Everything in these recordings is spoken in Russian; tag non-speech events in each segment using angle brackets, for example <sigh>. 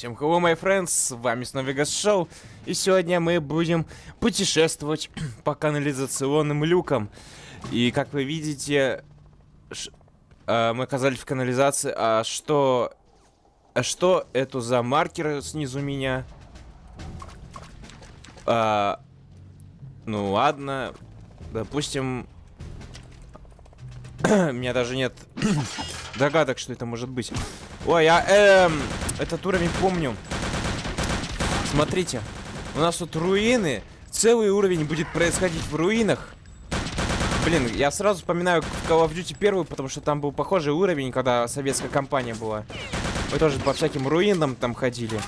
Всем hello, my friends, с вами снова Вегас Шоу, и сегодня мы будем путешествовать <clears throat> по канализационным люкам. И как вы видите, э, мы оказались в канализации, а что... А что это за маркер снизу меня? А, ну ладно, допустим... <clears throat> У меня даже нет <clears throat> догадок, что это может быть. Ой, я эм, этот уровень помню. Смотрите, у нас тут руины. Целый уровень будет происходить в руинах. Блин, я сразу вспоминаю Call of Duty первую, потому что там был похожий уровень, когда советская компания была. Мы тоже по всяким руинам там ходили.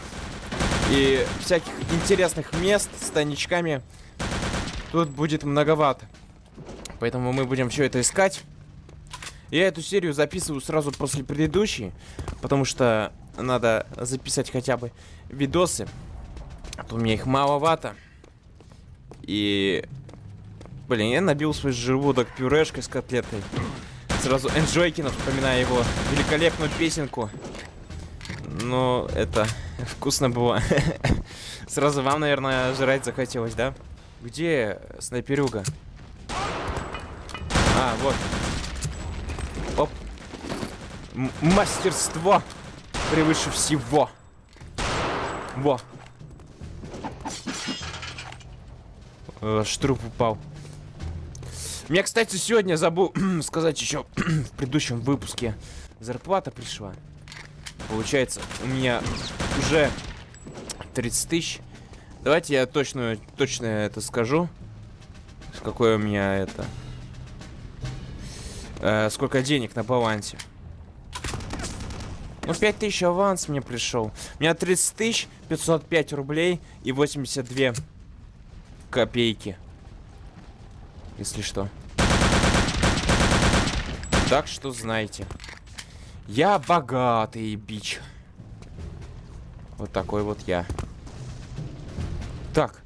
И всяких интересных мест с тайничками тут будет многовато. Поэтому мы будем все это искать. Я эту серию записываю сразу после предыдущей, потому что надо записать хотя бы видосы. А то у меня их маловато. И... Блин, я набил свой желудок пюрешкой с котлетой. Сразу Энджойкина, вспоминая его великолепную песенку. Но это <laughs> вкусно было. <laughs> Сразу вам, наверное, жрать захотелось, да? Где снайперюга? А, вот. Оп. М мастерство превыше всего. Во. Э, штруп упал. Мне, кстати, сегодня забыл <clears throat> сказать еще <clears throat> в предыдущем выпуске. Зарплата пришла. Получается, у меня уже 30 тысяч. Давайте я точно, точно это скажу. Какое у меня это э, сколько денег на балансе. Ну, 5000 аванс мне пришел. У меня 30 тысяч, 505 рублей и 82 копейки. Если что. Так что знаете. Я богатый бич. Вот такой вот я. Так.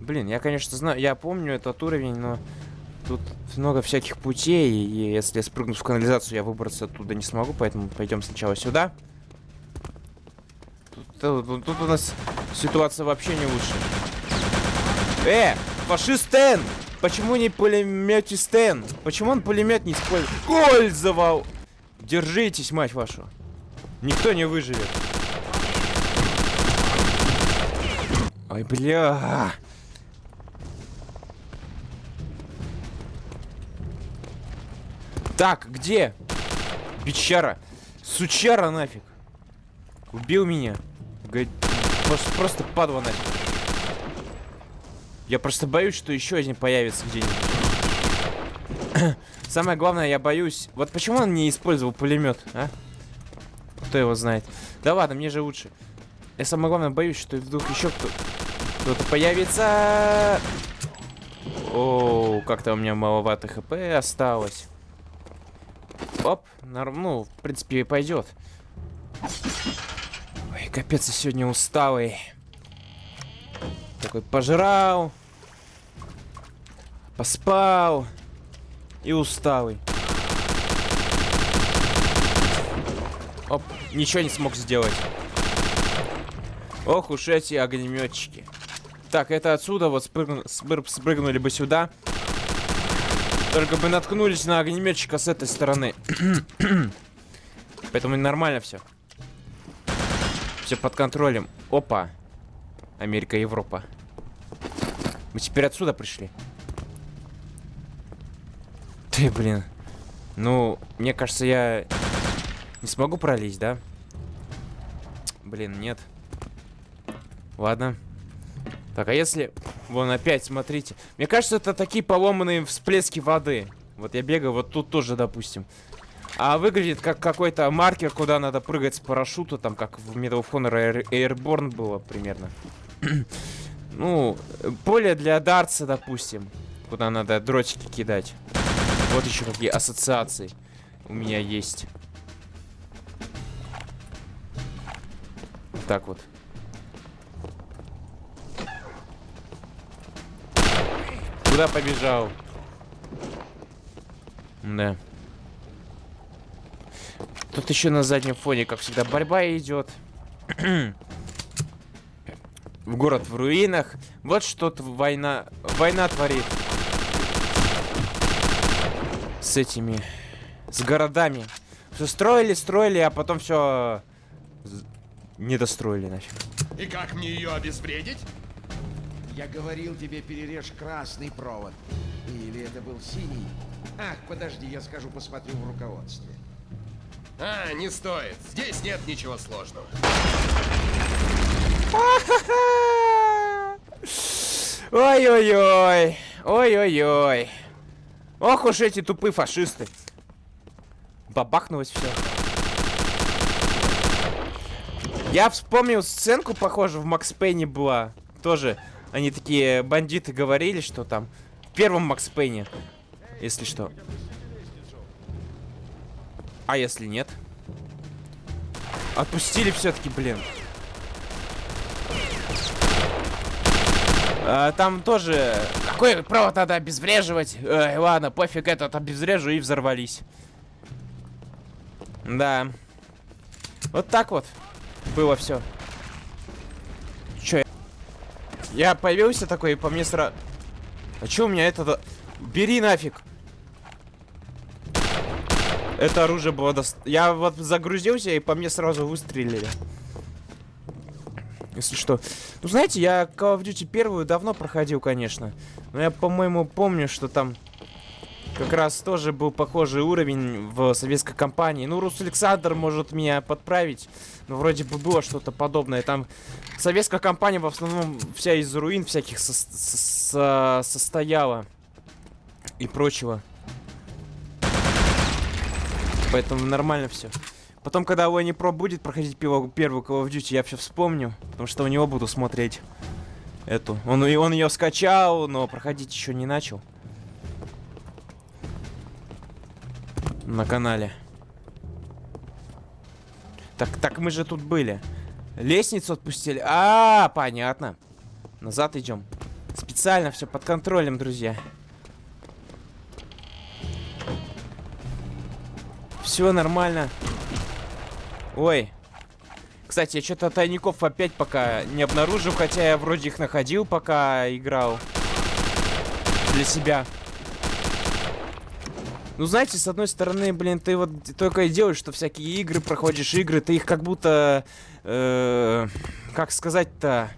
Блин, я, конечно, знаю, я помню этот уровень, но тут много всяких путей, и если я спрыгну в канализацию, я выбраться оттуда не смогу, поэтому пойдем сначала сюда. Тут, тут, тут у нас ситуация вообще не лучше. Э, фашист Стэн! Почему не пулемете Стэн? Почему он пулемет не использовал? Держитесь, мать вашу. Никто не выживет. Ой, бля. Так, где? Бичара. Сучара нафиг. Убил меня. Г... Просто, просто падла нафиг. Я просто боюсь, что еще один появится где-нибудь. <clears throat> Самое главное, я боюсь... Вот почему он не использовал пулемет, а? Кто его знает? Да ладно, мне же лучше. Я самое главное боюсь, что вдруг еще кто... кто-то появится. О, как-то у меня маловато хп осталось. Оп, норм, ну, в принципе, пойдет. Ой, капец, я сегодня усталый. Такой пожрал. Поспал. И усталый. Оп, ничего не смог сделать. Ох уж эти огнеметчики. Так, это отсюда вот спрыгну, спрыгнули бы сюда. Только бы наткнулись на огнеметчика с этой стороны. <clears throat> Поэтому нормально все. Все под контролем. Опа. Америка, Европа. Мы теперь отсюда пришли. Ты, блин. Ну, мне кажется, я не смогу пролезть, да? Блин, нет. Ладно. Так, а если... Вон опять, смотрите. Мне кажется, это такие поломанные всплески воды. Вот я бегаю вот тут тоже, допустим. А выглядит как какой-то маркер, куда надо прыгать с парашюта, там как в Medal of Honor Airborne было примерно. <clears throat> ну, поле для дартса, допустим. Куда надо дротики кидать. Вот еще какие ассоциации у меня есть. Так вот. Куда побежал? Да. Тут еще на заднем фоне, как всегда, борьба идет. <clears throat> в город в руинах. Вот что-то война, война творит. С этими, с городами. Все строили, строили, а потом все не достроили нафиг. И как мне ее обезвредить? Я говорил тебе, перережь красный провод. Или это был синий? Ах, подожди, я скажу, посмотрю в руководстве. А, не стоит. Здесь нет ничего сложного. <laughs> Ой-ой-ой. Ой-ой-ой. Ох уж эти тупые фашисты. Бабахнулось все. Я вспомнил сценку, похоже, в Макс Пейне была. Тоже они такие бандиты говорили, что там в первом Макс Пейне, если что. А если нет? Отпустили все-таки, блин. А, там тоже... Какой провод надо обезвреживать? Ой, ладно, пофиг этот обезврежу и взорвались. Да. Вот так вот было все. Я... появился такой, и по мне сразу... А че у меня это... Бери нафиг. Это оружие было... До... Я вот загрузился, и по мне сразу выстрелили. Если что. Ну, знаете, я Call of Duty первую давно проходил, конечно. Но я, по-моему, помню, что там как раз тоже был похожий уровень в советской компании. Ну, Рус Александр может меня подправить. Но вроде бы было что-то подобное. Там советская компания в основном вся из руин всяких со со состояла. И прочего. Поэтому нормально все. Потом, когда Уэнни Про будет проходить первую Call of Duty, я все вспомню. Потому что у него буду смотреть эту. Он, он ее скачал, но проходить еще не начал. На канале. Так, так мы же тут были. Лестницу отпустили. А, -а, -а понятно. Назад идем. Специально все под контролем, друзья. Все нормально. Ой. Кстати, я что-то тайников опять пока не обнаружил, хотя я вроде их находил, пока играл. Для себя. Ну, знаете, с одной стороны, блин, ты вот только и делаешь, что всякие игры, проходишь игры, ты их как будто... Э, как сказать-то...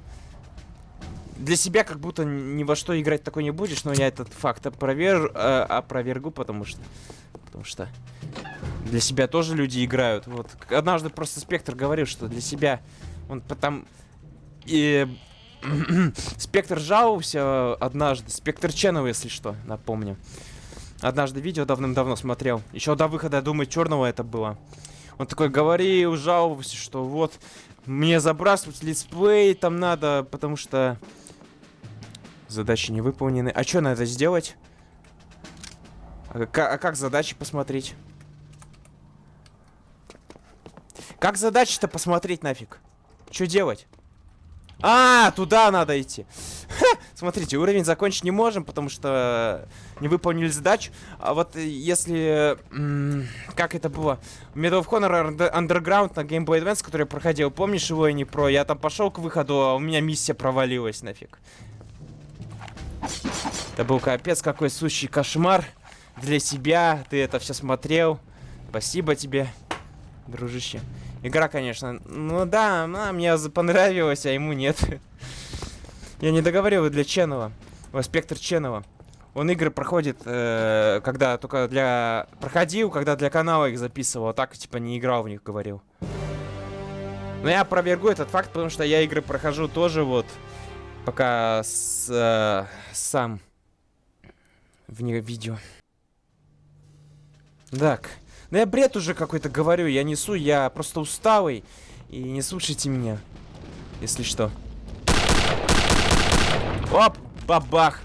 Для себя как будто ни во что играть такой не будешь, но я этот факт опровер, э, опровергу, потому что... Потому что для себя тоже люди играют. Вот однажды просто Спектр говорил, что для себя он потом... И... <clears throat> Спектр жаловался однажды. Спектр Ченова, если что, напомню. Однажды видео давным-давно смотрел. Еще до выхода, я думаю, черного это было. Он такой говорил, жаловался, что вот мне забрасывать летсплей там надо, потому что задачи не выполнены. А что надо сделать? А, а как задачи посмотреть? Как задачи-то посмотреть нафиг? Что делать? А, туда надо идти. Смотрите, уровень закончить не можем, потому что не выполнили задачу. А вот если... Как это было? Medal of Honor Underground на Game Boy Advance, который я проходил, помнишь его и не про? Я там пошел к выходу, а у меня миссия провалилась нафиг. Это был капец какой сущий кошмар для себя. Ты это все смотрел. Спасибо тебе, дружище. Игра, конечно. Ну да, она мне понравилась, а ему нет. Я не договорил для Ченова. Спектр Ченова. Он игры проходит, э, когда только для... Проходил, когда для канала их записывал, а так, типа, не играл в них, говорил. Но я опровергу этот факт, потому что я игры прохожу тоже вот, пока с, э, сам в видео. Так. Ну я бред уже какой-то говорю, я несу, я просто усталый. И не слушайте меня, если что. Оп, бабах.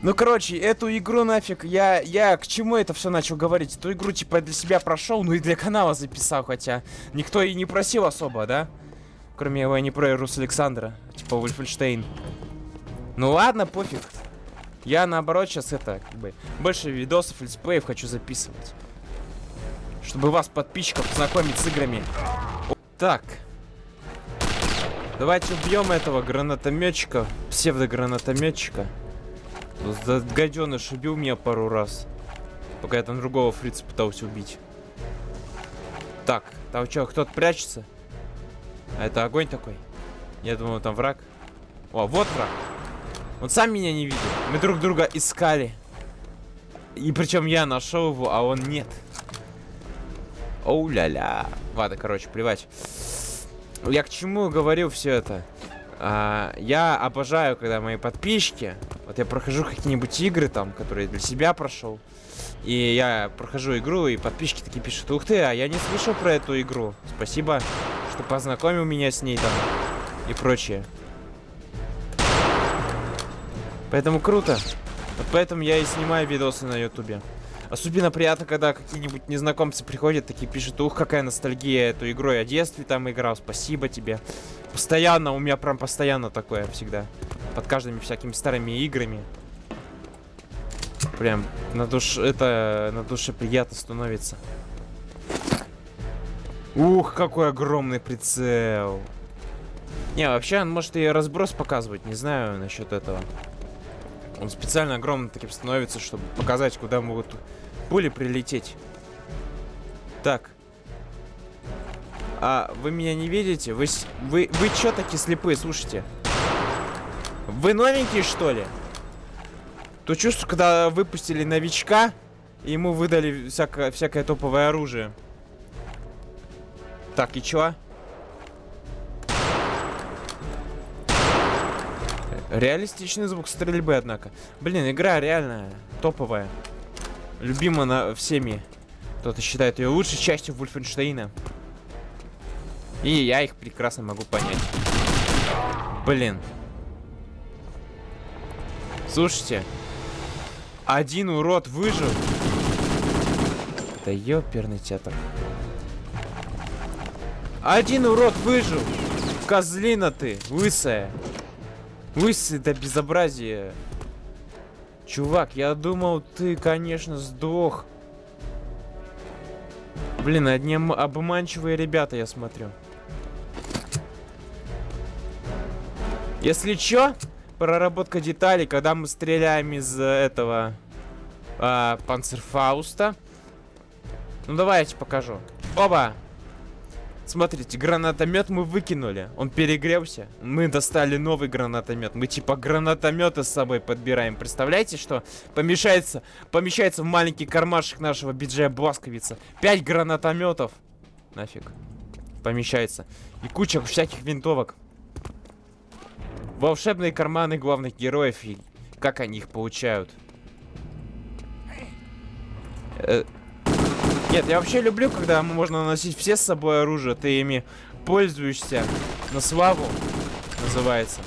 Ну, короче, эту игру нафиг, я, я к чему это все начал говорить? Эту игру, типа, для себя прошел, ну и для канала записал, хотя никто и не просил особо, да? Кроме его, не про Рус Александра, типа Вольфенштейн. Ну ладно, пофиг. Я наоборот сейчас это, как бы, больше видосов, летсплеев хочу записывать. Чтобы вас, подписчиков, знакомить с играми. Так. Давайте убьем этого гранатометчика, псевдогранатометчика. Гаденыш убил меня пару раз. Пока я там другого фрица пытался убить. Так, там что, кто-то прячется? А это огонь такой? Я думал, там враг. О, вот враг. Он сам меня не видит. Мы друг друга искали. И причем я нашел его, а он нет. Оу-ля-ля. Ладно, короче, плевать. Я к чему говорил все это? А, я обожаю, когда мои подписчики... Вот я прохожу какие-нибудь игры там, которые для себя прошел. И я прохожу игру, и подписчики такие пишут, ух ты, а я не слышал про эту игру. Спасибо, что познакомил меня с ней там и прочее. Поэтому круто. Вот поэтому я и снимаю видосы на ютубе. Особенно приятно, когда какие-нибудь незнакомцы приходят, такие пишут, ух, какая ностальгия эту игру, я в детстве там играл, спасибо тебе. Постоянно, у меня прям постоянно такое всегда. Под каждыми всякими старыми играми. Прям на душе, это, на душе приятно становится. Ух, какой огромный прицел. Не, вообще он может и разброс показывать, не знаю насчет этого. Он специально огромным таким становится, чтобы показать, куда могут пули прилететь. Так. А вы меня не видите? Вы, вы, вы чё такие слепые, слушайте? Вы новенькие, что ли? То чувство, когда выпустили новичка, и ему выдали всякое, всякое топовое оружие. Так, и чё? Реалистичный звук стрельбы, однако. Блин, игра реально топовая. Любима на всеми. Кто-то считает ее лучшей частью Вульфенштейна. И я их прекрасно могу понять. Блин. Слушайте. Один урод выжил. Это ёперный театр. Один урод выжил. Козлина ты, лысая. Лысый до безобразия. Чувак, я думал, ты, конечно, сдох. Блин, одни обманчивые ребята, я смотрю. Если чё, проработка деталей, когда мы стреляем из э, этого а, панцерфауста. Ну давайте покажу. Оба! Смотрите, гранатомет мы выкинули. Он перегрелся. Мы достали новый гранатомет. Мы типа гранатометы с собой подбираем. Представляете, что помещается, помещается в маленький кармашек нашего биджея Бласковица. Пять гранатометов. Нафиг. Помещается. И куча всяких винтовок. Волшебные карманы главных героев и как они их получают. Э, Нет, я вообще люблю, когда можно носить все с собой оружие, ты ими пользуешься на славу, называется.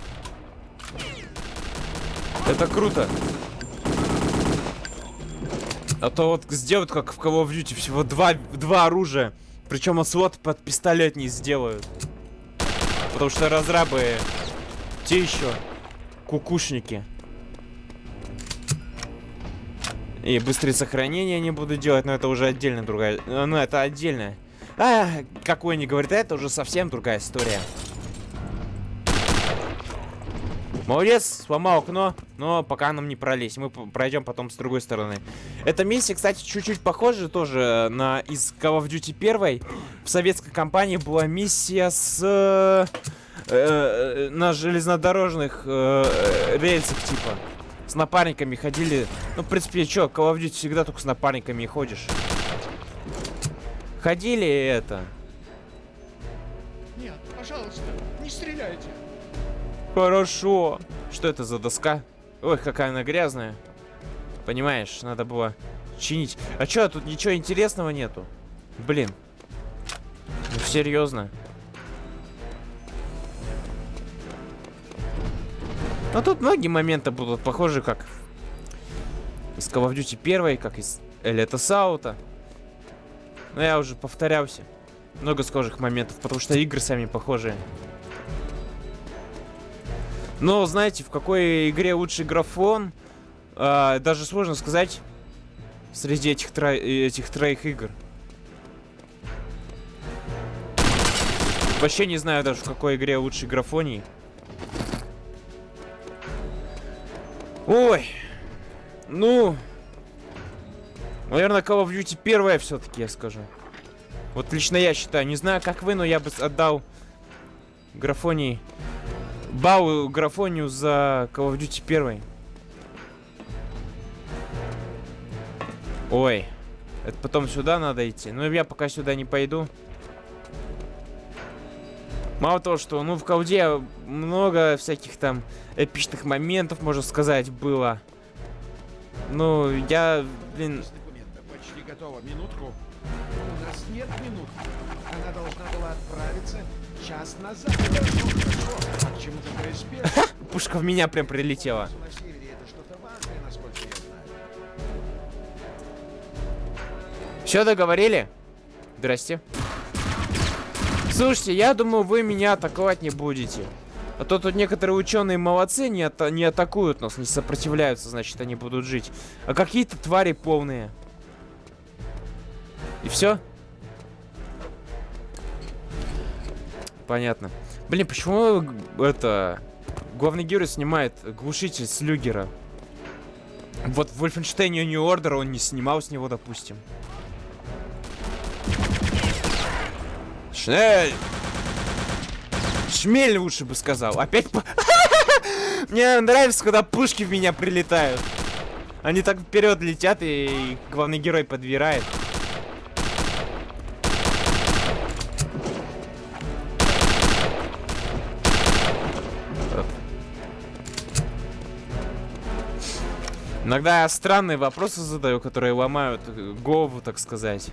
Это круто. А то вот сделают, как в Call of Duty, всего два, два оружия. Причем слот под пистолет не сделают. Потому что разрабы те еще кукушники. И быстрее сохранения не буду делать, но это уже отдельно другая... э, Ну, это отдельно. А, какой не говорит, это уже совсем другая история. Молодец, сломал окно, но пока нам не пролезть. Мы пройдем потом с другой стороны. Эта миссия, кстати, чуть-чуть похожа тоже на из Call of Duty 1. В советской компании была миссия с... э, э, на железнодорожных э, рельсах, типа. С напарниками ходили. Ну, в принципе, что, Call of Duty всегда только с напарниками и ходишь. Ходили это. Нет, пожалуйста, не стреляйте. Хорошо. Что это за доска? Ой, какая она грязная. Понимаешь, надо было чинить. А чё, тут ничего интересного нету? Блин. Ну, серьезно. Но тут многие моменты будут похожи, как из Call of Duty 1, как из Элита Саута. Но я уже повторялся. Много схожих моментов, потому что игры сами похожие. Но знаете, в какой игре лучший графон, э, даже сложно сказать среди этих, тро этих троих игр. Вообще не знаю даже в какой игре лучший графоний. Ой. Ну. Наверное, Call of Duty первая все-таки, я скажу. Вот лично я считаю. Не знаю, как вы, но я бы отдал графоний... Бау графонию за Call of Duty первый. Ой. Это потом сюда надо идти. Ну, я пока сюда не пойду. Мало того, что, ну, в колде много всяких там эпичных моментов, можно сказать, было. Ну, я, блин... Почти готово. Минутку. У нас нет минут. Она должна была отправиться час назад. Ну, хорошо. А? Пушка в меня прям прилетела. Все договорили? Здрасте. Слушайте, я думаю, вы меня атаковать не будете. А то тут некоторые ученые молодцы, не, ата не атакуют нас, не сопротивляются, значит, они будут жить. А какие-то твари полные. И все? Понятно. Блин, почему это... Главный герой снимает глушитель с люгера? Вот в Wolfenstein New Order он не снимал с него, допустим. Шнель! Шмель лучше бы сказал. Опять. <laughs> Мне нравится, когда пушки в меня прилетают. Они так вперед летят, и главный герой подбирает. Иногда странные вопросы задаю, которые ломают голову, так сказать.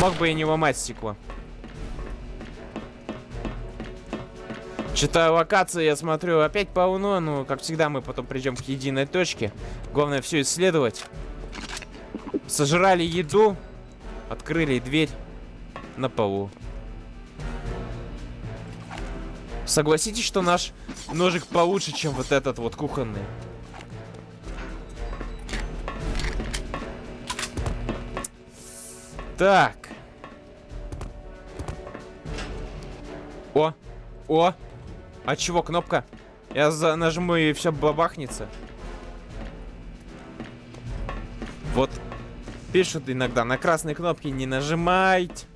Мог бы и не ломать стекло. Читаю локации, я смотрю, опять полно, ну, как всегда, мы потом придем к единой точке. Главное все исследовать. Сожрали еду, открыли дверь на полу. Согласитесь, что наш ножик получше, чем вот этот вот кухонный. Так. О. А чего кнопка? Я за нажму и все бабахнется. Вот. Пишут иногда на красные кнопки не нажимать,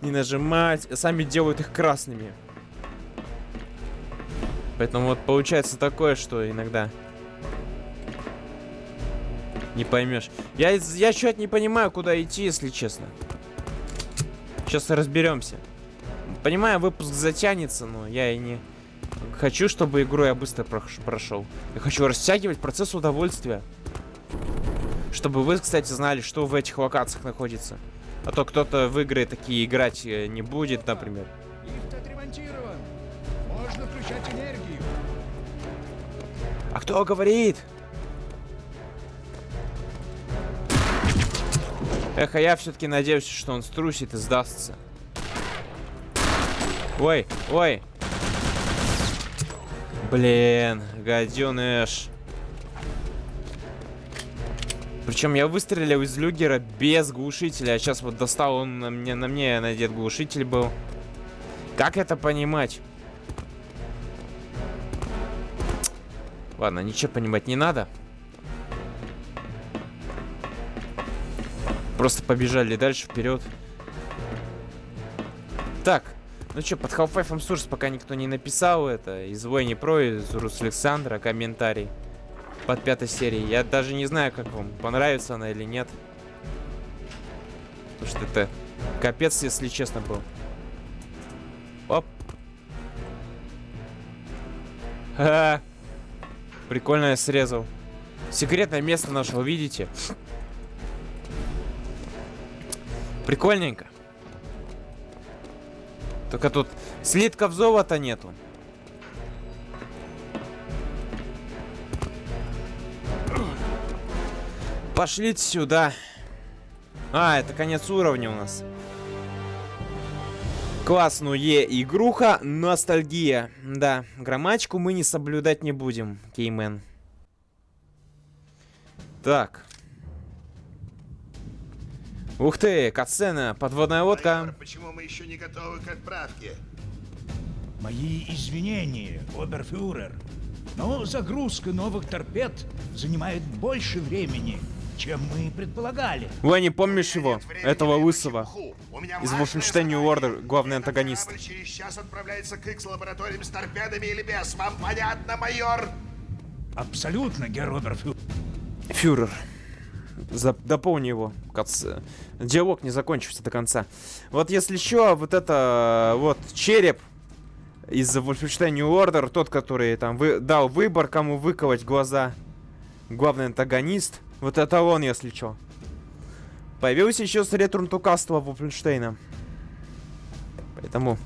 не нажимать. Сами делают их красными. Поэтому вот получается такое, что иногда не поймешь. Я, я что-то не понимаю, куда идти, если честно. Сейчас разберемся. Понимаю, выпуск затянется, но я и не хочу, чтобы игру я быстро прош- прошел. Я хочу растягивать процесс удовольствия. Чтобы вы, кстати, знали, что в этих локациях находится. А то кто-то в игры такие играть э, не будет, например. Лифт отремонтирован. Можно включать энергию. А кто говорит? Эх, а я все-таки надеюсь, что он струсит и сдастся. Ой, ой. Блин, гаденыш. Причем я выстрелил из люгера без глушителя, а сейчас вот достал он на мне, на мне надет глушитель был. Как это понимать? Ладно, ничего понимать не надо. Просто побежали дальше, вперед. Так, ну что, под Half-Life Source пока никто не написал это. Из Войни Про, из Рус Александра комментарий под пятой серией. Я даже не знаю, как вам, понравится она или нет. Потому что это капец, если честно, был. Оп. Ха-ха. Прикольно я срезал. Секретное место нашего, видите? Прикольненько. Только тут слитков золота нету. Пошлите сюда. А, это конец уровня у нас. Классную игруха, ностальгия. Да, грамматику мы не соблюдать не будем, Кеймен. Так. Ух ты, катсцена, подводная лодка. Майор, почему мы еще не готовы к отправке? Мои извинения, оберфюрер. Но загрузка новых торпед занимает больше времени, чем мы предполагали. Не помнишь его? Этого лысого. Из Wolfenstein New. Order, главный антагонист. через час отправляется к X-лабораториям с торпедами или без. Вам понятно, майор? Абсолютно, герр оберфюрер. Фюрер. Дополни его. Кац... Диалог не закончился до конца. Вот если что, вот это вот череп из Wolfenstein New Order, тот, который там вы... дал выбор, кому выковать глаза. Главный антагонист. Вот это он, если что. Появился еще с Castle Wolfenstein. Поэтому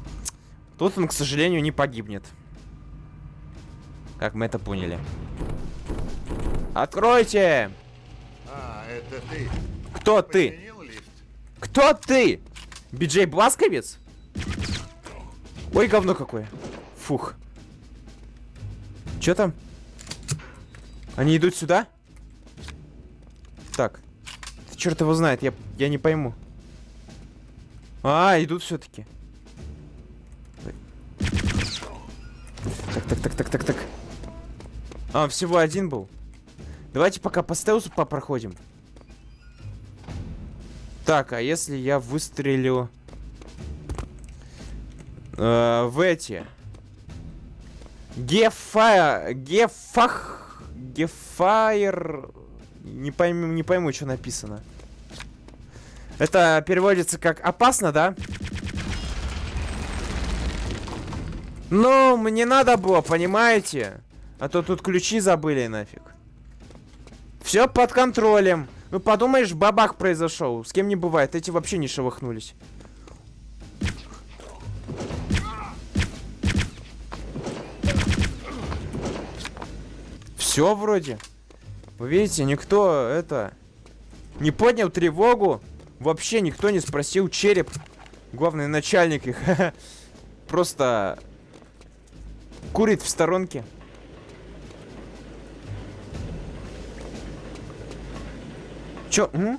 тут он, к сожалению, не погибнет. Как мы это поняли. Откройте! Это ты. Кто ты? Кто ты? Биджей Бласковец? Ой, говно какое. Фух. Чё там? Они идут сюда? Так. Черт его знает, я, я не пойму. А, идут все-таки. Так, так, так, так, так, так. А, всего один был. Давайте пока по стелсу попроходим. Так, а если я выстрелю э, в эти Гефа... Гефах... Гефайр... Не пойму, не пойму, что написано. Это переводится как опасно, да? Ну, мне надо было, понимаете? А то тут ключи забыли нафиг. Все под контролем. Ну подумаешь, бабах произошел. С кем не бывает. Эти вообще не шелохнулись. Все вроде. Вы видите, никто это не поднял тревогу. Вообще никто не спросил череп. Главный начальник их. <laughs> Просто курит в сторонке. Чё? М?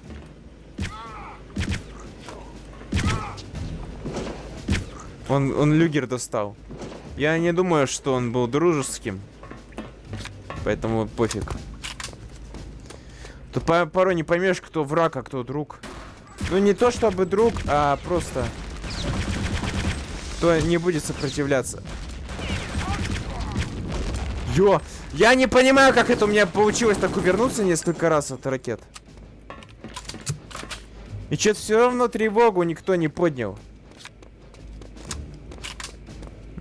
Он, он люгер достал. Я не думаю, что он был дружеским. Поэтому пофиг. Тут по- порой не поймешь, кто враг, а кто друг. Ну не то чтобы друг, а просто кто не будет сопротивляться. Ё! Я не понимаю, как это у меня получилось так увернуться несколько раз от ракет. И что-то все равно тревогу никто не поднял.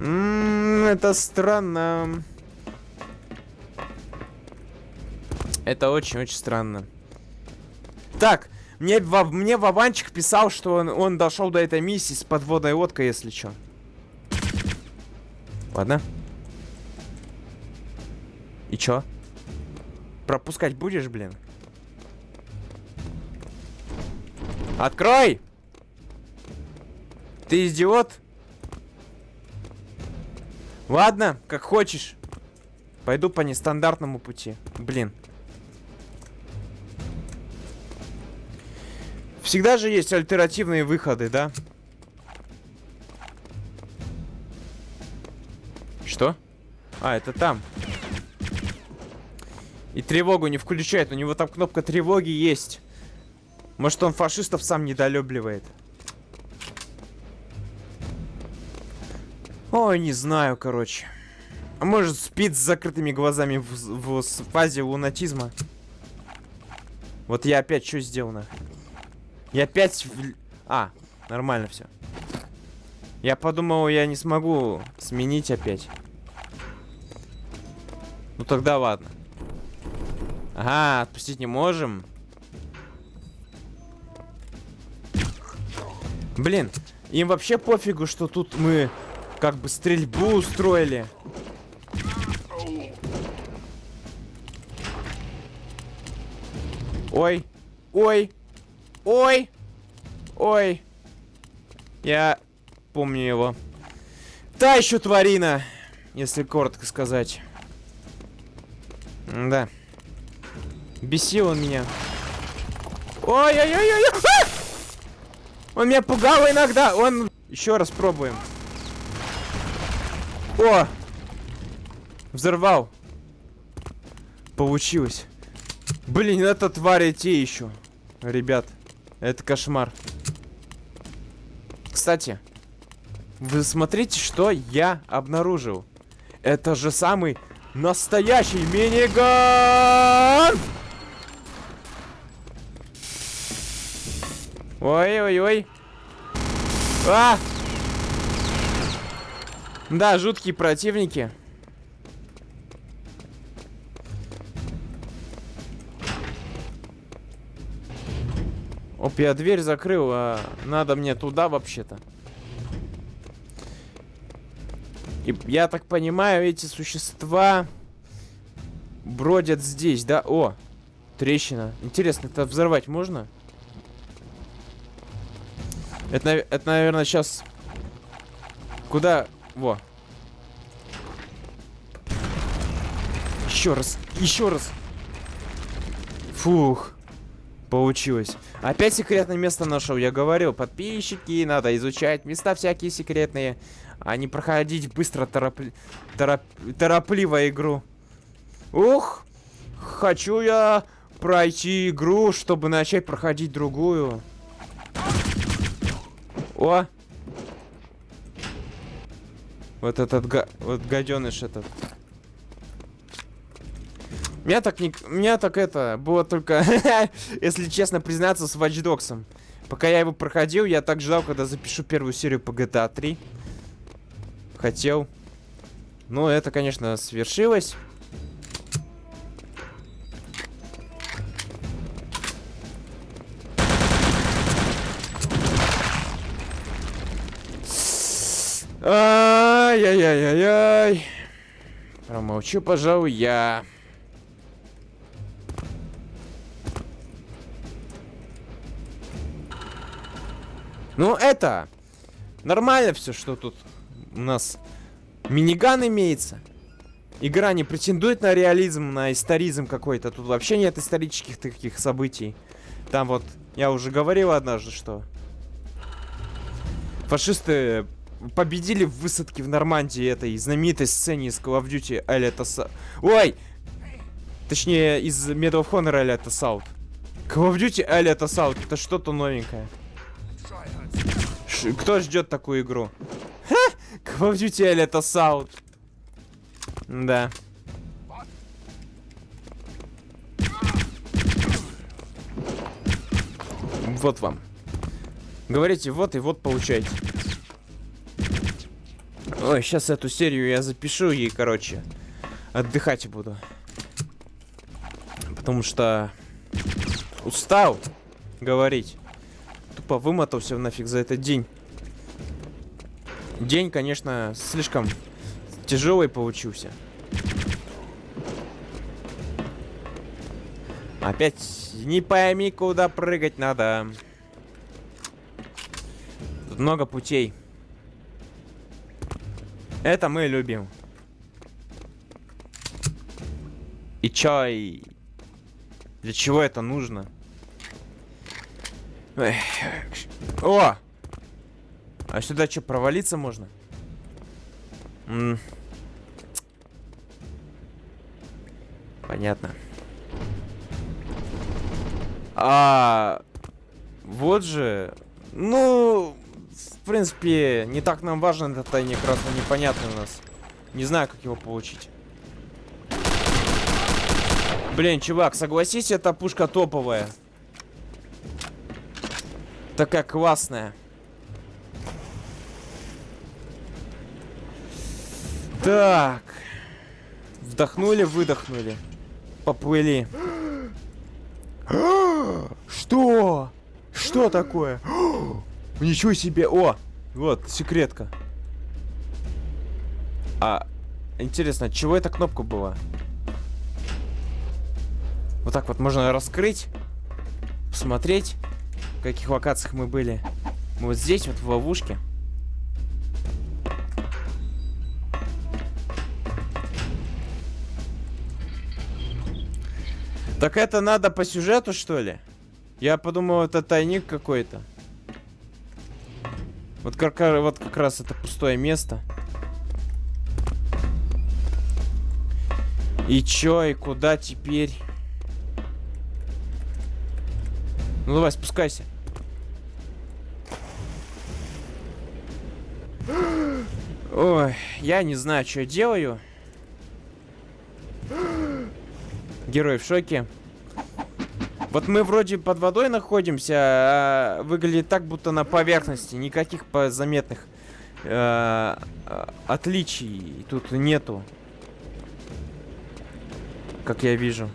М, это странно. Это очень-очень странно. Так, мне, Ва- мне Вованчик писал, что он, он дошел до этой миссии с подводной лодкой, если что. Ладно. И чё? Пропускать будешь, блин? Открой! Ты идиот? Ладно, как хочешь. Пойду по нестандартному пути. Блин. Всегда же есть альтернативные выходы, да? Что? А, это там. И тревогу не включает. У него там кнопка тревоги есть. Может, он фашистов сам недолюбливает. Ой, не знаю, короче. А может, спит с закрытыми глазами в, в- в фазе лунатизма. Вот я опять что сделал нахрен? Я опять... в- А, нормально все. Я подумал, я не смогу сменить опять. Ну тогда ладно. Ага, отпустить не можем. Блин, им вообще пофигу, что тут мы как бы стрельбу устроили. Ой, ой, ой, ой. Я помню его. Та еще тварина, если коротко сказать. Да. Бесил он меня. Ой-ой-ой-ой! Он меня пугал иногда. Он... Еще раз пробуем. О! Взорвал. Получилось. Блин, это твари те еще. Ребят, это кошмар. Кстати, вы смотрите, что я обнаружил. Это же самый настоящий миниган! Ой-ой-ой. А! Да, жуткие противники. Оп, я дверь закрыл, а надо мне туда вообще-то. И я так понимаю, эти существа бродят здесь, да? О, трещина. Интересно, это взорвать можно? Это, это наверное, сейчас... Куда? Во. Еще раз, еще раз. Фух. Получилось. Опять секретное место нашел. Я говорил, подписчики, надо изучать места всякие секретные, а не проходить быстро торопли... тороп... торопливо игру. Ух, хочу я пройти игру, чтобы начать проходить другую. О! Вот этот га... вот гаденыш этот. Меня так не... Меня так это... Было только... <laughs> если честно признаться, с Watch Dogs. Пока я его проходил, я так ждал, когда запишу первую серию по GTA 3. Хотел. Но это, конечно, свершилось. Ай-яй-яй-яй-яй. Промолчу, пожалуй, я. Ну, это... Нормально все, что тут у нас миниган имеется. Игра не претендует на реализм, на историзм какой-то. Тут вообще нет исторических таких событий. Там вот, я уже говорил однажды, что... Фашисты победили в высадке в Нормандии этой знаменитой сцене из Call of Duty Elite Assault. Ой! Точнее, из Medal of Honor Elite Assault. Call of Duty Elite Assault. Это что-то новенькое. Ш кто ждет такую игру? Ха! Call of Duty Elite Assault. Да. Вот вам. Говорите, вот и вот получайте. Ой, сейчас эту серию я запишу и, короче, отдыхать буду. Потому что устал говорить. Тупо вымотался нафиг за этот день. День, конечно, слишком тяжелый получился. Опять не пойми, куда прыгать надо. Тут много путей. Это мы любим. И чай. Для чего это нужно? О! А сюда что, провалиться можно? Понятно. А вот же. Ну, принципе, не так нам важен этот тайник, раз он непонятный у нас. Не знаю, как его получить. Блин, чувак, согласись, эта пушка топовая. Такая классная. Так. Вдохнули, выдохнули. Поплыли. <gasps> Что? Что такое? <gasps> Ничего себе. О, вот, секретка. А, интересно, чего эта кнопка была? Вот так вот можно раскрыть. Посмотреть, в каких локациях мы были. Мы вот здесь, вот в ловушке. Так это надо по сюжету, что ли? Я подумал, это тайник какой-то. Вот как, вот как раз это пустое место. И чё, и куда теперь? Ну давай, спускайся. Ой, я не знаю, что я делаю. Герой в шоке. Вот мы вроде под водой находимся, а выглядит так, будто на поверхности. Никаких заметных э, э, отличий тут нету. Как я вижу.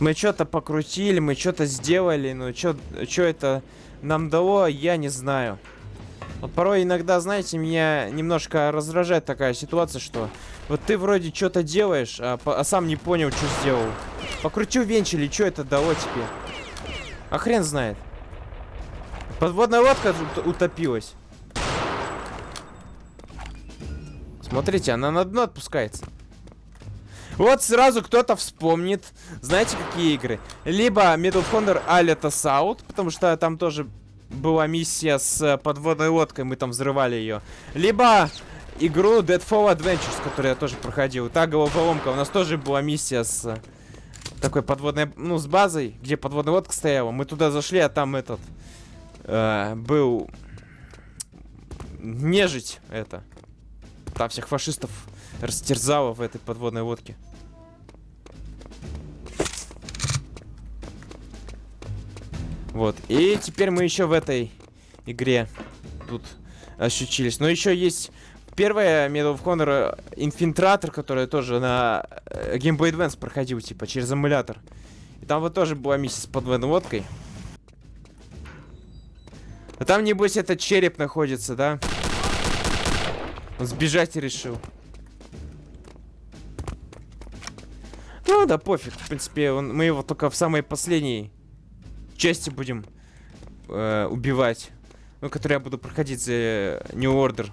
Мы что-то покрутили, мы что-то сделали, но что это нам дало, я не знаю. Вот порой иногда, знаете, меня немножко раздражает такая ситуация, что вот ты вроде что-то делаешь, а, а сам не понял, что сделал. Покрутил венчили, что это дало тебе? А хрен знает. Подводная лодка ут- утопилась. Смотрите, она на дно отпускается. Вот сразу кто-то вспомнит, знаете, какие игры? Либо Medal of Honor Alita South, потому что там тоже была миссия с подводной лодкой, мы там взрывали ее. Либо игру Deadfall Adventures, которую я тоже проходил. Та головоломка, у нас тоже была миссия с э, такой подводной, ну, с базой, где подводная лодка стояла. Мы туда зашли, а там этот э, был нежить это. Там всех фашистов растерзало в этой подводной лодке. Вот. И теперь мы еще в этой игре тут ощутились. Но еще есть первая Medal of Honor э, Инфильтратор, которая тоже на э, Game Boy Advance проходил, типа, через эмулятор. И там вот тоже была миссия с подводной лодкой. А там, небось, этот череп находится, да? Он сбежать решил. Ну да, пофиг. В принципе, он, мы его только в самой последней части будем э, убивать. Ну, который я буду проходить за э, New Order.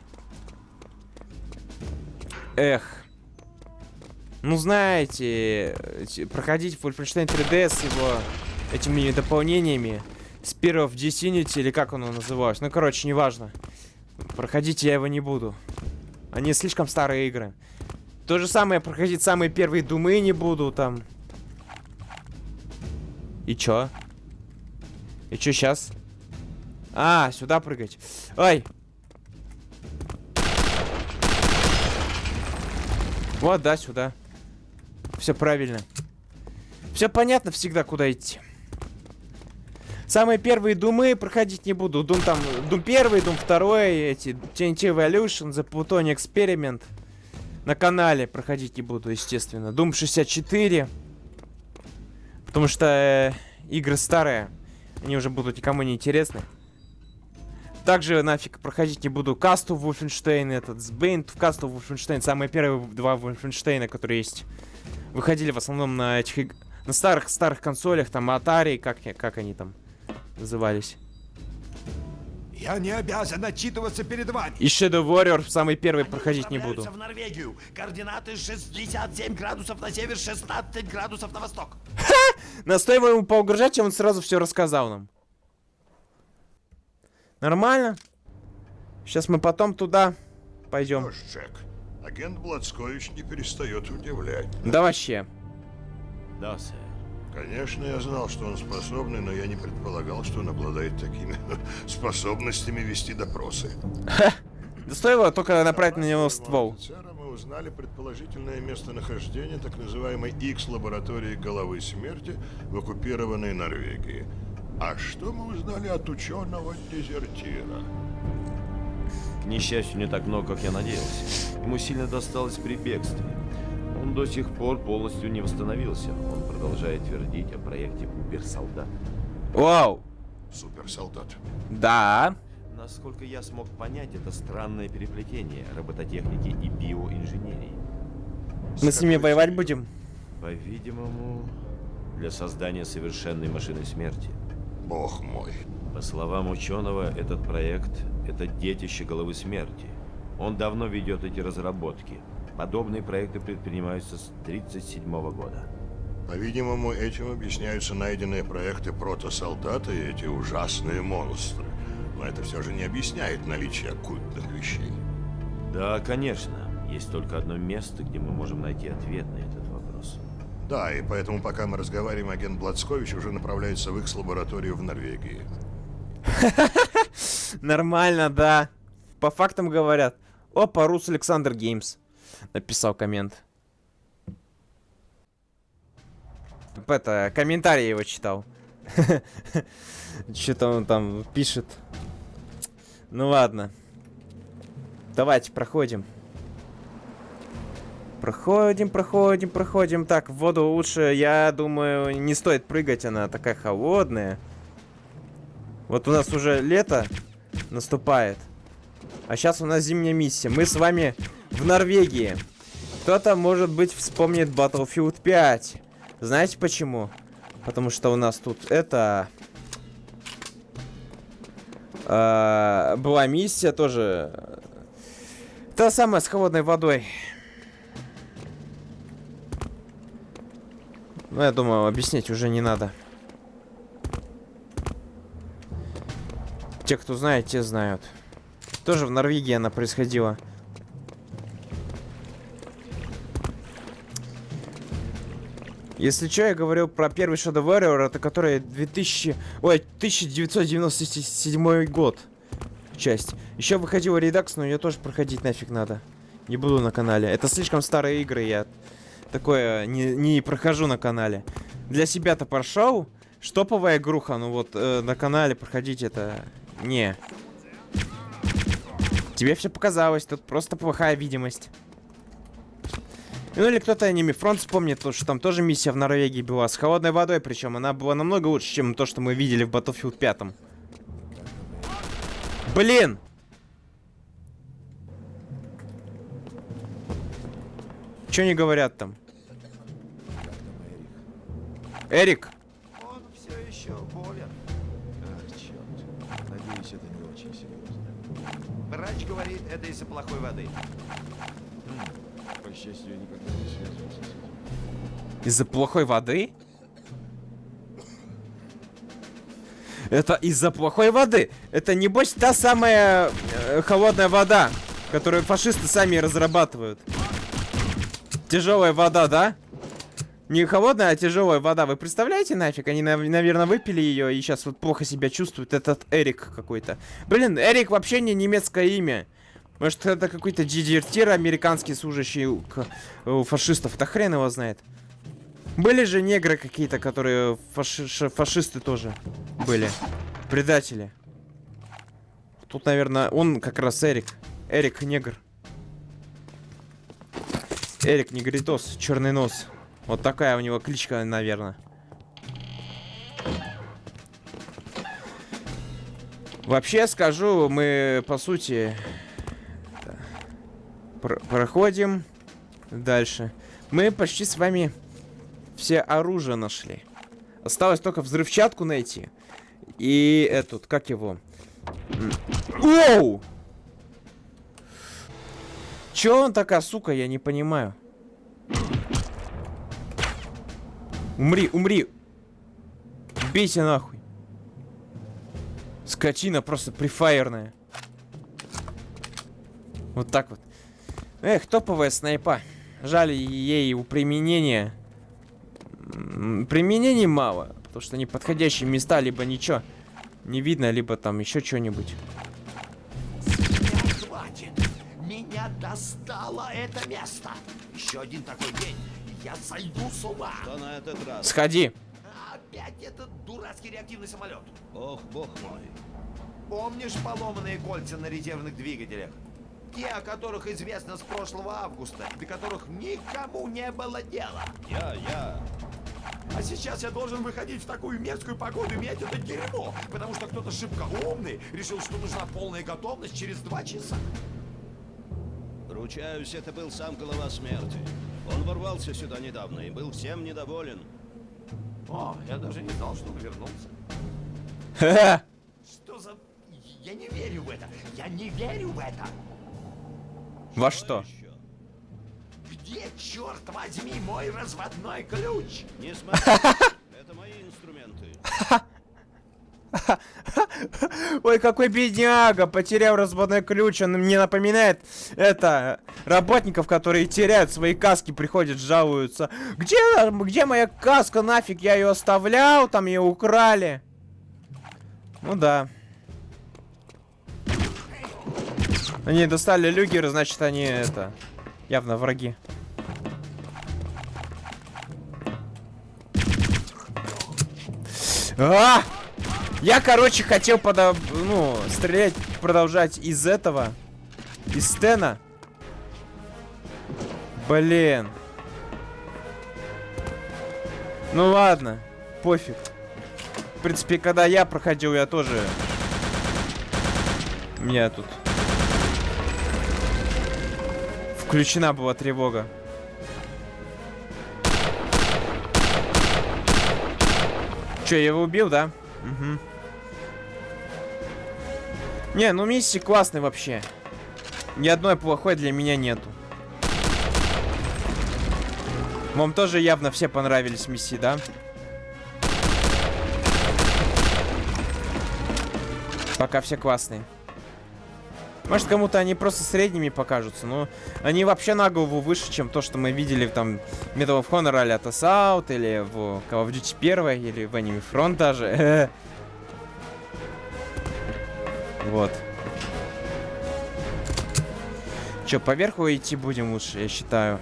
Эх. Ну, знаете, те- проходить Wolfenstein 3D с его этими дополнениями. Spear of Disunity, или как оно называлось. Ну, короче, неважно. Проходить я его не буду. Они слишком старые игры. То же самое проходить самые первые думы не буду там. И чё? И чё сейчас? А, сюда прыгать. Ой. Вот, да, сюда. Все правильно. Все понятно всегда, куда идти. Самые первые думы проходить не буду. Дум там, Дум первый, Дум второй, эти TNT Evolution, The Plutonic Experiment. На канале проходить не буду, естественно. Doom 64. Потому что э, игры старые. Они уже будут никому не интересны. Также нафиг проходить не буду Касту Wolfenstein, этот Сбейн в Касту Wolfenstein. Самые первые два Wolfenstein, которые есть. Выходили в основном на этих на старых старых консолях, там Atari, как, как они там назывались. Я не обязан отчитываться перед вами. И Shadow Warrior самый первый проходить не буду. в Норвегию. Координаты 67 градусов на север, 16 градусов на восток. Настоим ему поугрожать, и он сразу все рассказал нам. Нормально. Сейчас мы потом туда пойдем. Что ж, Джек, агент Блацкович не перестает удивлять. Да вообще. Да, сэр. Конечно, я знал, что он способный, но я не предполагал, что он обладает такими <laughs> способностями вести допросы. Да стоило только направить на него ствол. Офицера мы узнали предположительное местонахождение так называемой X-лаборатории головы смерти в оккупированной Норвегии. А что мы узнали от ученого-дезертира? К несчастью, не так много, как я надеялся. Ему сильно досталось при бегстве. Он до сих пор полностью не восстановился. Он продолжает твердить о проекте Убер-солдат. Вау. Суперсолдат. Да. Насколько я смог понять, это странное переплетение робототехники и биоинженерии. Мы с ними воевать будем. По-видимому, для создания совершенной машины смерти. Бог мой. По словам ученого, этот проект – это детище головы смерти. Он давно ведет эти разработки. Подобные проекты предпринимаются с 1937 года. По-видимому, этим объясняются найденные проекты протосолдата и эти ужасные монстры. Но это все же не объясняет наличие оккультных вещей. Да, конечно. Есть только одно место, где мы можем найти ответ на этот вопрос. Да, и поэтому, пока мы разговариваем, агент Блацкович уже направляется в их лабораторию в Норвегии. <laughs> Нормально, да. По фактам говорят. Опа, Рус Александр Геймс. Написал коммент. Это, комментарий его читал. <laughs> Что-то он там пишет. Ну ладно. Давайте, проходим. Проходим, проходим, проходим. Так, в воду лучше, я думаю, не стоит прыгать, она такая холодная. Вот у нас уже лето наступает. А сейчас у нас зимняя миссия. Мы с вами в Норвегии. Кто-то, может быть, вспомнит Battlefield 5. Знаете почему? Потому что у нас тут это... э, была миссия тоже. Та самая с холодной водой. Ну, я думаю, объяснять уже не надо. Те, кто знает, те знают. Тоже в Норвегии она происходила. Если что, я говорил про первый Shadow Warrior, это который 2000... Ой, 1997 год. Часть. Еще выходила редакс, но ее тоже проходить нафиг надо. Не буду на канале. Это слишком старые игры, я такое не, не прохожу на канале. Для себя-то прошел. Штоповая игруха, ну вот э, на канале проходить это... Не. Тебе все показалось, тут просто плохая видимость. Ну или кто-то аниме фронт вспомнит, то, что там тоже миссия в Норвегии была с холодной водой, причем она была намного лучше, чем то, что мы видели в Battlefield 5. Блин! Че не говорят там? Эрик? Он все еще болен. Ах, черт. Надеюсь, это не очень серьезно. Врач говорит, это из-за плохой воды. По счастью, я никогда не связывался с этим. Из-за плохой воды? Это из-за плохой воды. Это небось та самая э, холодная вода, которую фашисты сами разрабатывают. Тяжелая вода, да? Не холодная, а тяжелая вода. Вы представляете нафиг? Они, нав- наверное, выпили ее и сейчас вот плохо себя чувствуют. Этот Эрик какой-то. Блин, Эрик вообще не немецкое имя. Может, это какой-то дезертир американский, служащий у, у фашистов. Да хрен его знает. Были же негры какие-то, которые фаши- фашисты тоже были. Предатели. Тут, наверное, он как раз Эрик. Эрик негр. Эрик негритос, черный нос. Вот такая у него кличка, наверное. Вообще скажу, мы по сути пр- проходим дальше. Мы почти с вами все оружие нашли. Осталось только взрывчатку найти. И этот, как его? Оу! Чё он такая, сука, я не понимаю. Умри, умри. Бейся нахуй. Скотина просто прифайерная. Вот так вот. Эх, топовая снайпа. Жаль ей у применения. Применений мало. Потому что неподходящие места, либо ничего не видно, либо там еще что-нибудь. Меня достало это место. Еще один такой день. Я сойду с ума. Что на этот раз? Сходи. Опять этот дурацкий реактивный самолет. Ох, бог мой. Помнишь поломанные кольца на резервных двигателях? Те, о которых известно с прошлого августа, до которых никому не было дела. Я, я. А сейчас я должен выходить в такую мерзкую погоду и менять это дерьмо, потому что кто-то шибко умный решил, что нужна полная готовность через два часа. Ручаюсь, это был сам глава смерти. Он ворвался сюда недавно и был всем недоволен. О, я даже не знал, что он вернулся. <laughs> Что за... Я не верю в это! Я не верю в это! Во что? Где, черт возьми, мой разводной ключ? Не смотри. <laughs> Это мои инструменты. <laughs> <laughs> Ой, какой бедняга, потерял разводной ключ. Он мне напоминает, это, работников, которые теряют свои каски, приходят, жалуются. Где, где моя каска, нафиг, я ее оставлял, там ее украли. Ну да. Они достали люгеры, значит они это, явно враги. А! Я, короче, хотел подо... ну, стрелять, продолжать из этого. Из стена. Блин. Ну ладно, пофиг. В принципе, когда я проходил, я тоже... Меня тут... Включена была тревога. Че, я его убил, да? Угу. Не, ну миссии классные вообще. Ни одной плохой для меня нету. Вам тоже явно все понравились миссии, да? Пока все классные. Может, кому-то они просто средними покажутся, но они вообще на голову выше, чем то, что мы видели там Medal of Honor а Out или в Call of Duty 1, или в Enemy Front даже. <laughs> Вот. Че, поверху идти будем лучше, я считаю.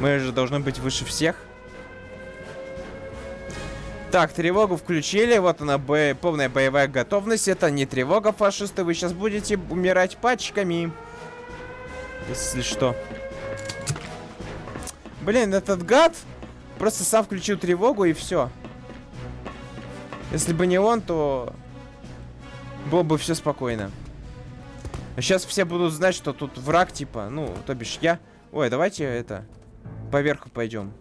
Мы же должны быть выше всех. Так, тревогу включили. Вот она, бо полная боевая готовность. Это не тревога, фашисты. Вы сейчас будете умирать пачками. Если что. Блин, этот гад просто сам включил тревогу и все. Если бы не он, то было бы все спокойно. Сейчас все будут знать, что тут враг, типа, ну, то бишь я. Ой, давайте это, поверху пойдем.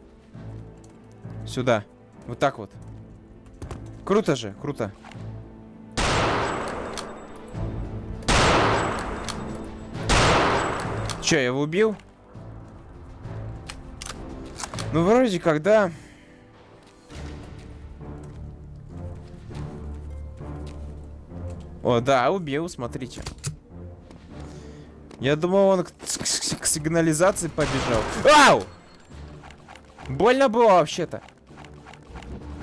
Сюда. Вот так вот. Круто же, круто. Че, я его убил? Ну, вроде когда... О, да, убил, смотрите. Я думал, он к, к, к сигнализации побежал. Ау! Больно было вообще-то.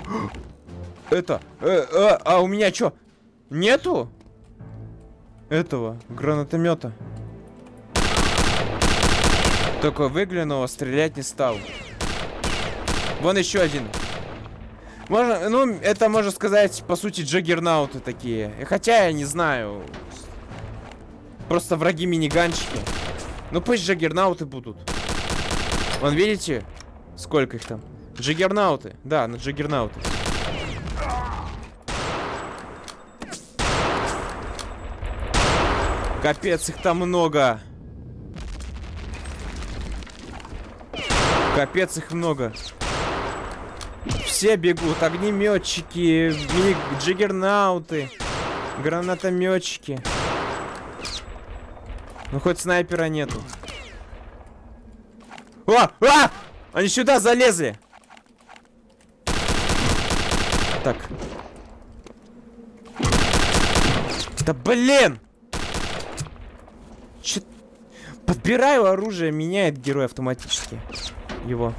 <gasps> Это, э, э, а у меня что? Нету? Этого, гранатомета. Только выглянуло, стрелять не стал. Вон еще один. Можно, ну, это можно сказать, по сути, джаггернауты такие. Хотя, я не знаю. Просто враги миниганчики. Ну, пусть джаггернауты будут. Вон, видите? Сколько их там? Джаггернауты. Да, на джаггернауты. Капец, их там много. Капец, их много. Все бегут. Огнеметчики, джиггернауты, гранатометчики. Ну, хоть снайпера нету. О! А! Они сюда залезли! Так. Да блин! Че... Подбираю оружие, меняет герой автоматически. Его.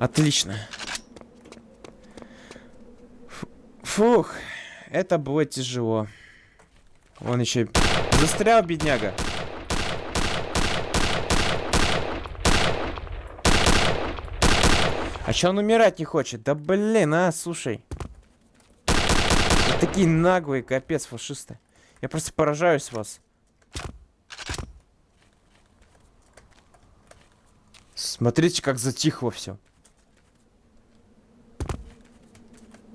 Отлично. Фух, это было тяжело. Он еще застрял, бедняга. А че он умирать не хочет? Да блин, а, слушай. Вот такие наглые, капец, фашисты. Я просто поражаюсь вас. Смотрите, как затихло все.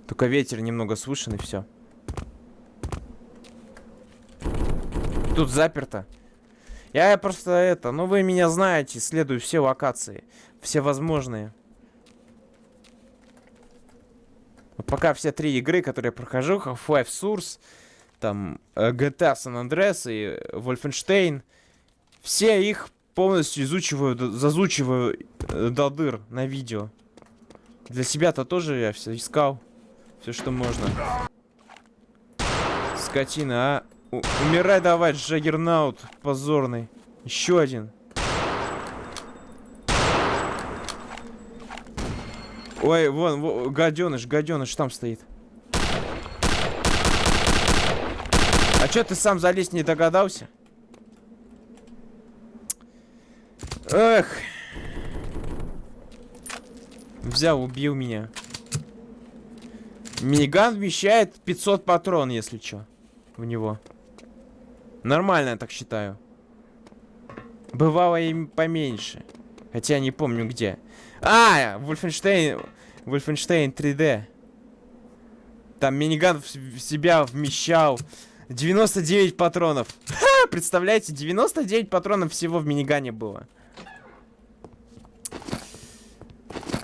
Только ветер немного слышен и все. Тут заперто. Я просто это, ну вы меня знаете, исследую все локации. Все возможные. Вот пока все три игры, которые я прохожу, Half-Life Source, там э, GTA San Andreas и Wolfenstein, все их полностью изучиваю, зазучиваю э, до дыр на видео. Для себя-то тоже я все искал. Все, что можно. Скотина, а? У- умирай давай, Джаггернаут позорный. Еще один. Ой, вон, во, гаденыш, гаденыш там стоит. А чё ты сам залезть не догадался? Эх. Взял, убил меня. Миниган вмещает 500 патрон, если чё. В него. Нормально, я так считаю. Бывало и поменьше. Хотя не помню где. А, Wolfenstein, Wolfenstein 3D. Там миниган в себя вмещал 99 патронов. Ха, представляете, 99 патронов всего в минигане было.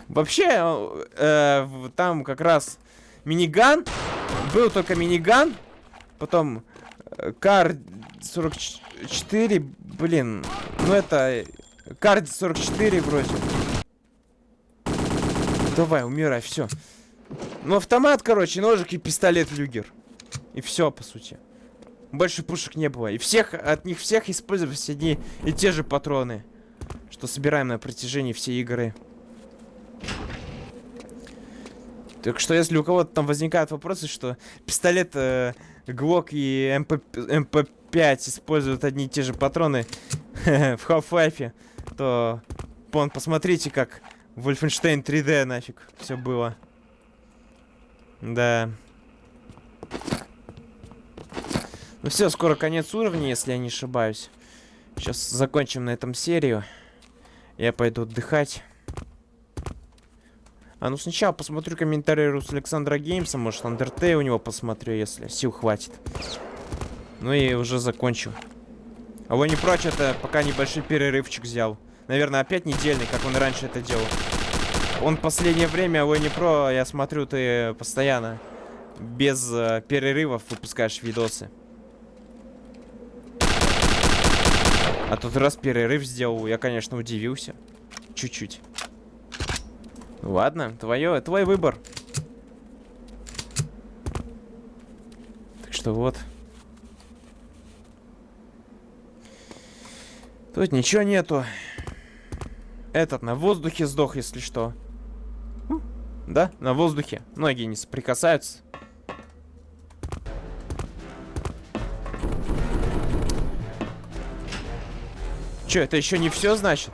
Вообще, э, там как раз миниган. Был только миниган. Потом э, Кар 44, блин. Ну это... Кар 44 вроде. Давай, умирай, все. Ну, автомат, короче, ножик и пистолет люгер. И все, по сути. Больше пушек не было. И всех, от них всех использовались одни и те же патроны. Что собираем на протяжении всей игры. Так что, если у кого-то там возникают вопросы, что пистолет э, Glock и MP, MP5 используют одни и те же патроны <laughs> в Half-Life, то вон, посмотрите, как Wolfenstein 3D нафиг все было. Да. Ну все, скоро конец уровня, если я не ошибаюсь. Сейчас закончим на этом серию. Я пойду отдыхать. А ну сначала посмотрю комментарии Рус Александра Геймса, может Undertale у него посмотрю, если сил хватит. Ну и уже закончу. А вы не прочь, это пока небольшой перерывчик взял. Наверное, опять недельный, как он раньше это делал. Он последнее время, Ой, не про, я смотрю, ты постоянно без э, перерывов выпускаешь видосы. А тут раз перерыв сделал, я, конечно, удивился. Чуть-чуть. Ладно, твое, твой выбор. Так что вот. Тут ничего нету. Этот на воздухе сдох, если что. Да, на воздухе. Ноги не соприкасаются. Че, это еще не все значит?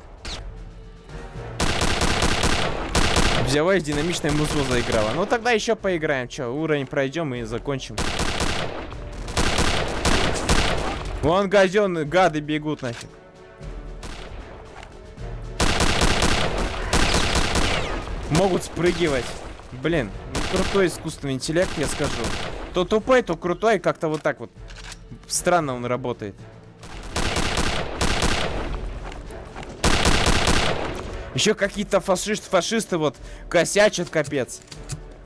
Взяла и динамичное музло заиграла. Ну тогда еще поиграем. Че, уровень пройдем и закончим. Вон газен, гады бегут нафиг. Могут спрыгивать. Блин, ну, крутой искусственный интеллект, я скажу. То тупой, то крутой, как-то вот так вот. Странно он работает. Еще какие-то фашист, фашисты вот косячат, капец.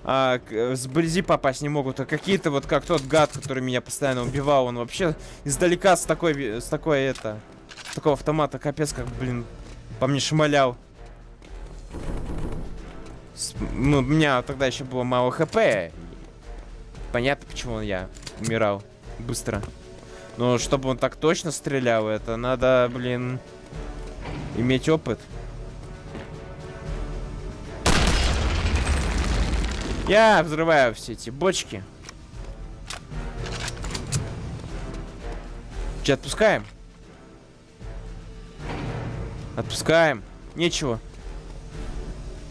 А, к- сблизи попасть не могут. А какие-то вот как тот гад, который меня постоянно убивал, он вообще издалека с такой, с такой это, с такого автомата, капец, как, блин, по мне шмалял. С- ну, у меня тогда еще было мало хп. Понятно, почему я умирал быстро. Но чтобы он так точно стрелял, это надо, блин, иметь опыт. Я взрываю все эти бочки. Че, отпускаем? Отпускаем. Нечего.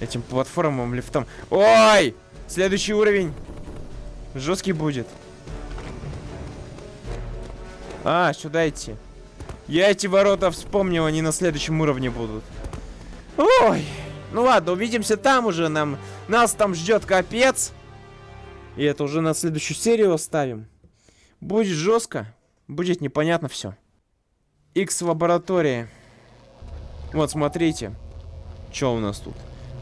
Этим платформам, лифтом. Ой! Следующий уровень. Жесткий будет. А, сюда идти. Я эти ворота вспомнил, они на следующем уровне будут. Ой! Ну ладно, увидимся там уже. Нам, нас там ждет капец. И это уже на следующую серию оставим. Будет жестко. Будет непонятно все. X лаборатории. Вот, смотрите. Что у нас тут?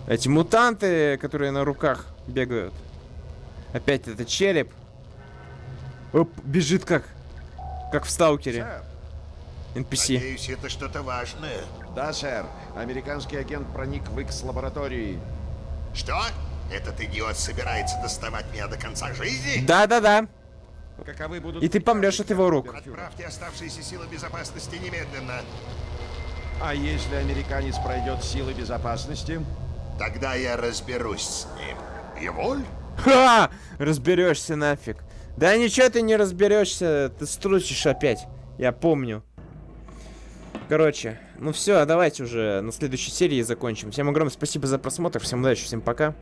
Эти мутанты, которые на руках бегают. Опять это череп. Оп, бежит как. Как в сталкере. NPC. Надеюсь, это что-то важное. Да, сэр. Американский агент проник в X-лаборатории. Что? Этот идиот собирается доставать меня до конца жизни? Да-да-да. Каковы будут И ты помрешь от его рук. Отправьте оставшиеся силы безопасности немедленно. А если американец пройдет силы безопасности? Тогда я разберусь с ним. Еволь? Ха! Разберешься нафиг. Да ничего ты не разберешься, ты струсишь опять. Я помню. Короче, ну все, давайте уже на следующей серии закончим. Всем огромное спасибо за просмотр, всем удачи, всем пока.